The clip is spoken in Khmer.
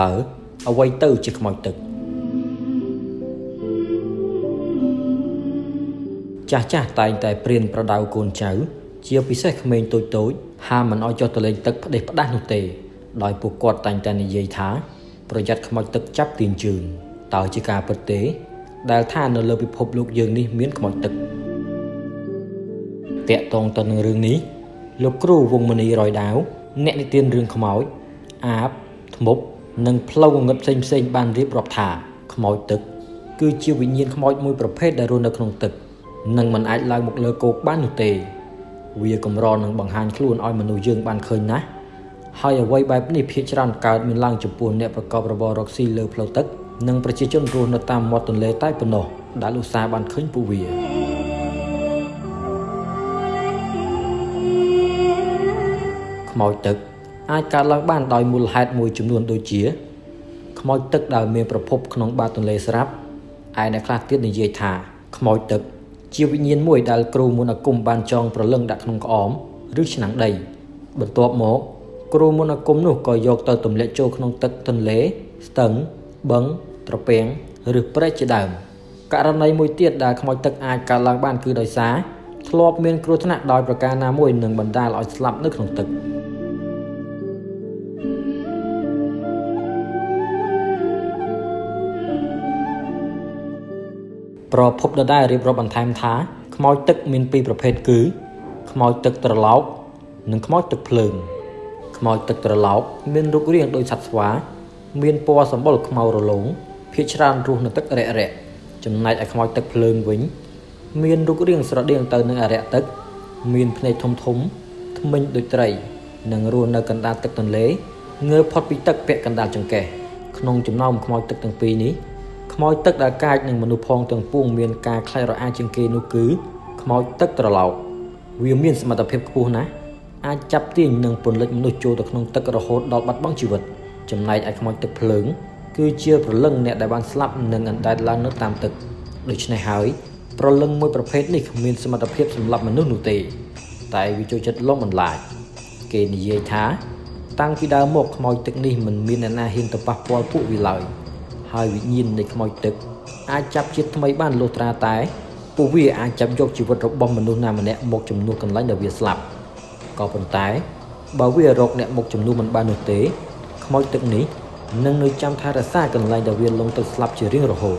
តើអ្វីទៅជាខ្មោចទឹកចាស់ចាស់តែងតែព្រានប្រដៅកូនចៅ ជាពិសេសក្មេងតូចតូចហាមមិនឲ្យចុះទៅលេងទឹកផ្ដេសផ្ដាស់នោះទេ ដោយពួកគាត់តែងតែនិយាយថាប្រយ័ត្នខ្មោចទឹកចាប់ទាញជើងតើជាការពិតទេ ដែលថានៅលើពិភពលោកយើងនេះមានខ្មោចទឹក តាក់ទងទៅនឹងរឿងនេះលោកគ្រូវងមនីរយដាវអ្នកនិទានរឿងខ្មោចអាបធ្មប់និងផ្លូវងងឹតផ្សេងផ្សេងបានរៀបរាប់ថាខ្មោចទឹក គឺជាវិញ្ញាណខ្មោចមួយប្រភេទដែលរស់នៅក្នុងទឹកនិងមិនអាចឡើងមកលើគោកបាននោះទេ វាកម្រនឹងបង្ហាញខ្លួនឲ្យមនុស្សយើងបានឃើញណាស់ហើយអ្វីបែបនេះភាគច្រើនកើតមានឡើងចំពោះអ្នកប្រកបរបររកស៊ីលើផ្លូវទឹក និងប្រជាជនរស់នៅតាមមាត់ទន្លេតែប៉ុណ្ណោះដែលឧស្សាហ៍បានឃើញពួកវា ខ្មោចទឹក អាចកើតឡើងបានដោយមូលហេតុមួយចំនួនដូចជា ខ្មោចទឹកដែលមានប្រភពក្នុងបាតទន្លេស្រាប់ឯអ្នកខ្លះទៀតនិយាយថាខ្មោចទឹក ជាវិញ្ញាណមួយដែលគ្រូមុនអាគមបានចងប្រលឹងដាក់ក្នុងក្អមឬឆ្នាំងដី បន្ទាប់មកគ្រូមុនអាគមនោះក៏យកទៅទម្លាក់ចូលក្នុងទឹកទន្លេ ស្ទឹងបឹងត្រពាំងឬព្រែកជាដើមករណីមួយទៀតដែលខ្មោចទឹកអាចកើតឡើងបានគឺដោយសារធ្លាប់មានគ្រោះថ្នាក់ដោយប្រការណាមួយនឹងបណ្ដាលឲ្យស្លាប់នៅក្នុងទឹក។ ប្រភពដដែលរៀបរាប់បន្ថែមថាខ្មោចទឹកមានពីរប្រភេទគឺខ្មោចទឹកត្រឡោកនិងខ្មោចទឹកភ្លើងខ្មោចទឹកត្រឡោកមានរូបរាងដូចសត្វស្វា មានពណ៌សម្បុរខ្មៅរលោងភាគច្រើនរស់នៅទឹករាក់រាក់ចំណែកឯខ្មោចទឹកភ្លើងវិញ មានរូបរាងស្រដៀងទៅនឹងអរិយទឹក មានភ្នែកធំធំធ្មេញដូចត្រីនិងរស់នៅកណ្ដាលទឹកទន្លេងើបផុតពីទឹកពាក់កណ្ដាលចង្កេះក្នុងចំណោមខ្មោចទឹកទាំងពីរនេះ ខ្មោចទឹកដែលកាចនឹងមនុស្សផងទាំងពួងមានការខ្លាចរអាជាងគេនោះគឺខ្មោចទឹកត្រឡោកវាមានសមត្ថភាពខ្ពស់ណាស់អាចចាប់ទាញនិងពន្លិចមនុស្សចូលទៅក្នុងទឹករហូតដល់បាត់បង់ជីវិតចំណែកឯខ្មោចទឹកភ្លើង គឺជាប្រលឹងអ្នកដែលបានស្លាប់និងអណ្ដែតឡើងនៅតាមទឹកដូច្នេះហើយប្រលឹងមួយប្រភេទនេះគ្មានសមត្ថភាពសម្លាប់មនុស្សនោះទេ តែវាចូលចិត្តលំបន្លាចគេនិយាយថា តាំងពីដើមមកខ្មោចទឹកនេះមិនមានអ្នកណាហ៊ានទៅប៉ះពាល់ពួកវាឡើយ។ ហើយវិញ្ញាណនៃខ្មោចទឹកអាចចាប់ជាតិថ្មីបានលុះត្រាតែពួកវាអាចចាប់យកជីវិតរបស់មនុស្សណាម្នាក់មកជំនួសកន្លែងដែលវាស្លាប់ក៏ប៉ុន្តែបើវារកអ្នកមកជំនួសមិនបាននោះទេខ្មោចទឹកនេះនឹងនៅចាំថែរក្សាកន្លែងដែលវាលងទៅស្លាប់ជារៀងរហូត